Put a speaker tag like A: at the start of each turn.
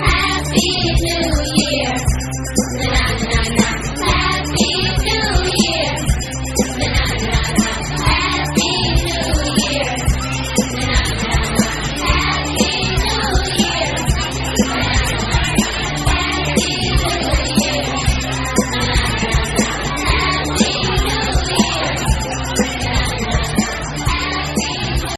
A: Happy New